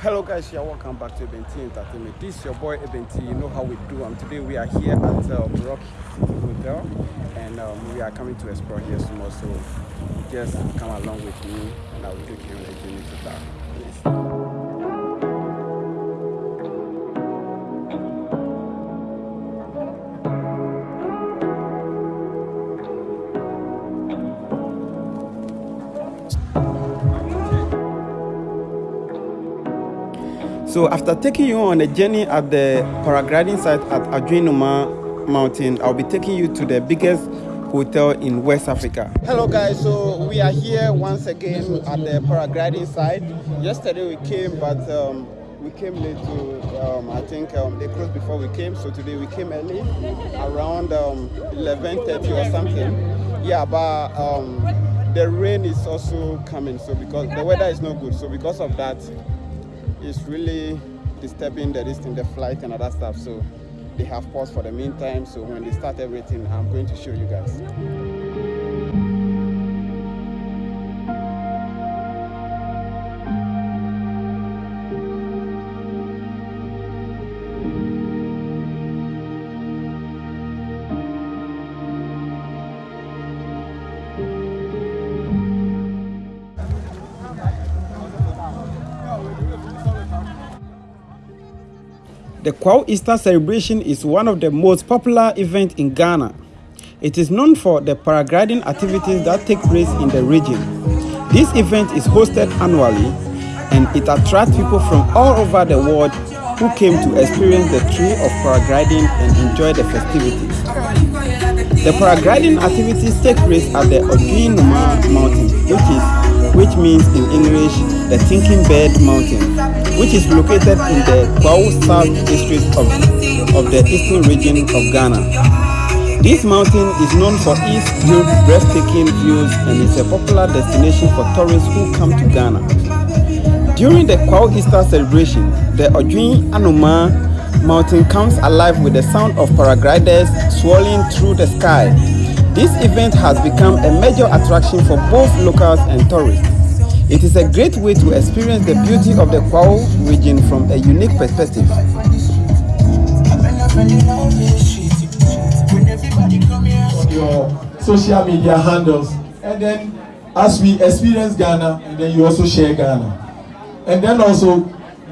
Hello guys, yeah, welcome back to Ebenti Entertainment. This is your boy Ebenti. You know how we do. Um, today we are here at uh, Rock Hotel, and um, we are coming to explore here tomorrow. So just come along with me, and I will take you on a journey to that. Please. So after taking you on a journey at the paragliding site at Adwenuma Mountain, I'll be taking you to the biggest hotel in West Africa. Hello guys, so we are here once again at the paragliding site. Yesterday we came, but um, we came late to, um, I think um, they closed before we came, so today we came early, around um, 11.30 or something. Yeah, but um, the rain is also coming, so because the weather is not good, so because of that, it's really disturbing the distance, the flight and other stuff. So they have paused for the meantime. So when they start everything, I'm going to show you guys. The Kwahu Easter celebration is one of the most popular events in Ghana. It is known for the paragliding activities that take place in the region. This event is hosted annually and it attracts people from all over the world who came to experience the thrill of paragliding and enjoy the festivities. The paragliding activities take place at the Odweanoma Mountain, which is which means in English the Thinking Bird Mountain, which is located in the Kwahu South district of, of the eastern region of Ghana. This mountain is known for its breathtaking views and is a popular destination for tourists who come to Ghana. During the Kwahu Easter celebration, the Odweanoma mountain comes alive with the sound of paragliders swirling through the sky. This event has become a major attraction for both locals and tourists. It is a great way to experience the beauty of the Kwahu region from a unique perspective. On your social media handles. And then as we experience Ghana and then you also share Ghana. And then also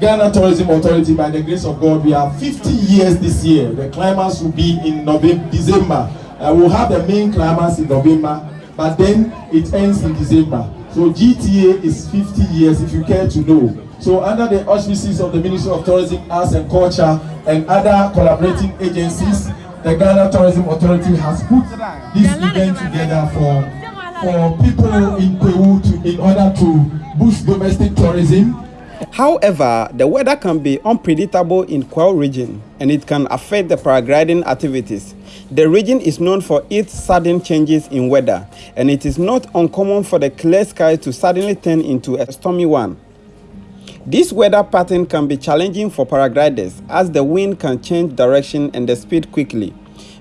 Ghana Tourism Authority by the grace of God we are 50 years this year. The climax will be in November December. Uh, we'll have the main climax in November but then it ends in December so GTA is 50 years if you care to know so under the auspices of the Ministry of Tourism Arts and Culture and other collaborating agencies the Ghana Tourism Authority has put this event together for for people in Peru to in order to boost domestic tourism. However, the weather can be unpredictable in Kwahu region and it can affect the paragliding activities. The region is known for its sudden changes in weather and it is not uncommon for the clear sky to suddenly turn into a stormy one. This weather pattern can be challenging for paragliders as the wind can change direction and the speed quickly,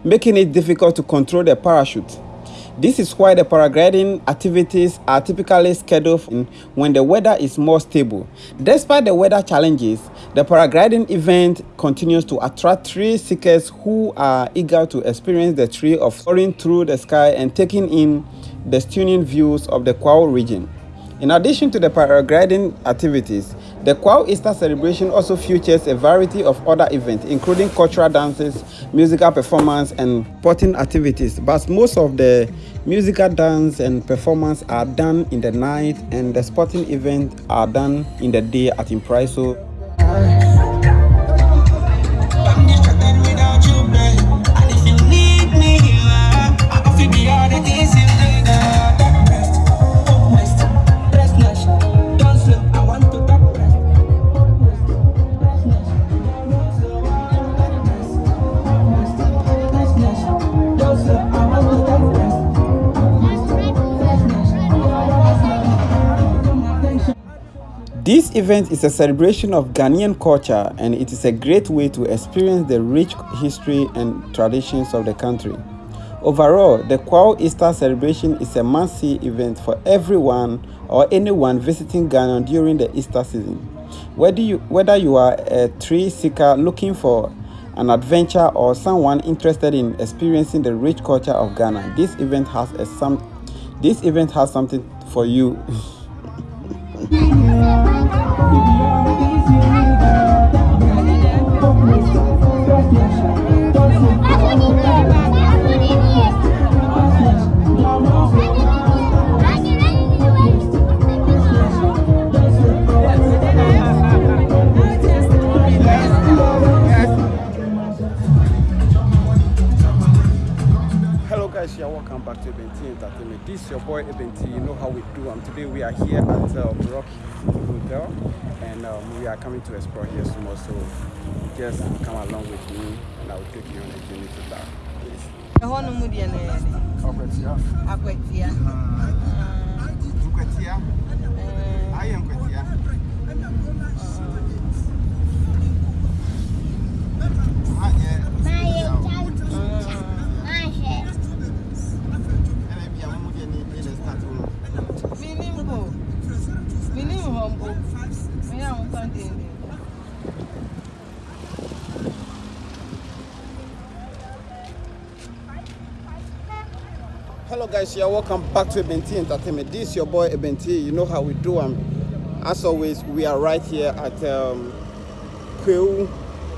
making it difficult to control the parachute. This is why the paragliding activities are typically scheduled when the weather is more stable. Despite the weather challenges, the paragliding event continues to attract thrill seekers who are eager to experience the thrill of soaring through the sky and taking in the stunning views of the Kwahu region. In addition to the paragliding activities, the Kwahu Easter celebration also features a variety of other events, including cultural dances, musical performance, and sporting activities. But most of the musical dance and performance are done in the night, and the sporting events are done in the day at Mpraeso. Event is a celebration of Ghanaian culture and it is a great way to experience the rich history and traditions of the country. Overall, the Kwahu Easter celebration is a must-see event for everyone or anyone visiting Ghana during the Easter season. Whether you, whether you are a tree seeker looking for an adventure or someone interested in experiencing the rich culture of Ghana, this event has a some this event has something for you. Hello guys, you're welcome back to Ebenti Entertainment. This is your boy Ebenti. You know how we do. Um, today we are here at uh, Rock Hotel, and um, we are coming to explore here some more. So just come along with me, and I will take you on a journey to that mu deɛ no guys, you're welcome back to Ebenti Entertainment. This is your boy Ebenti. You know how we do. Um, as always, we are right here at um, Kwahu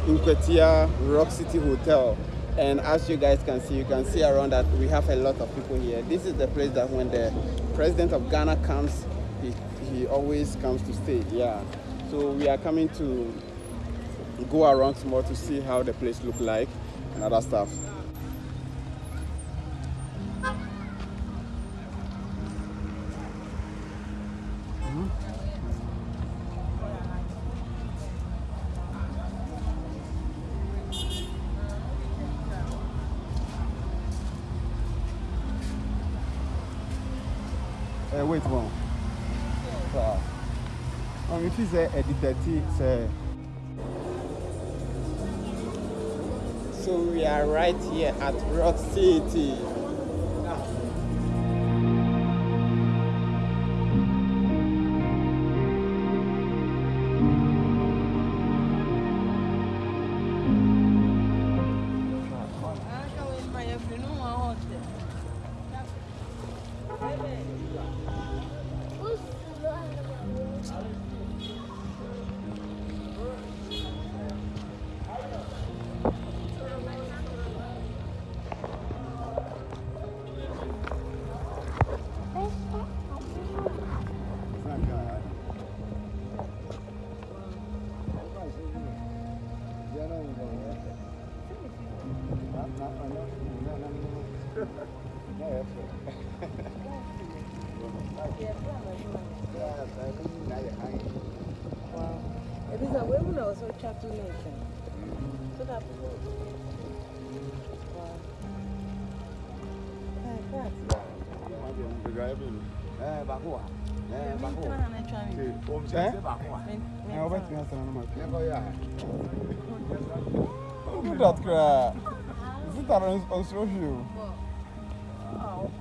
Nkwatia Rock City Hotel. And as you guys can see, you can see around that we have a lot of people here. This is the place that when the president of Ghana comes, he, he always comes to stay. Yeah. So we are coming to go around more to see how the place look like and other stuff. Uh, wait one. So, um, if you say edited, say. So we are right here at Rock City.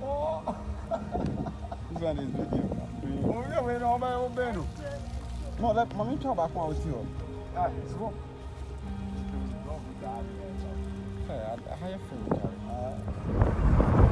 Wow. This one is video. Onye wee na ọba obenu. No, let mommy talk back while with you. Ah, it's go. Hey, I, have food.